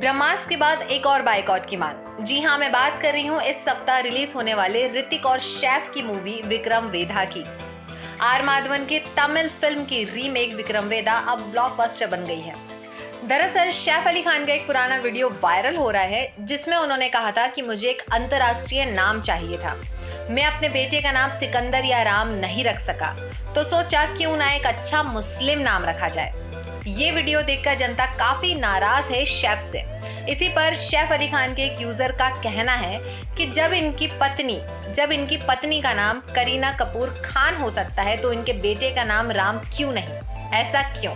ब्रह्मास्त्र के बाद एक और बाइकआउट की मांग जी हाँ मैं बात कर रही हूँ इस सप्ताह रिलीज़ होने वाले ऋतिक और शेफ की मूवी विक्रम वेधा की। आर माधवन की तमिल फ़िल्म की रीमेक विक्रम वेदा अब ब्लॉकबस्टर बन गई है। दरअसल, शेफ अली खान का एक पुराना वीडियो वायरल हो रहा है, जिसमें उन्होंने कहा था कि मुझे एक अंतर्राष्ट्रीय नाम चाहिए था। मैं अपने बेटे का नाम सिकंदर या राम नहीं रख सका तो सोचा क्यों ना एक अच्छा मुस्लिम नाम रखा जाए। ये वीडियो देखकर जनता काफ़ी नाराज़ है शेफ से। इसी पर शेफ अली खान के एक यूज़र का कहना है कि जब इनकी पत्नी, जब इनकी पत्नी का नाम करीना कपूर खान हो सकता है तो इनके बेटे का नाम राम क्यों नहीं? ऐसा क्यों?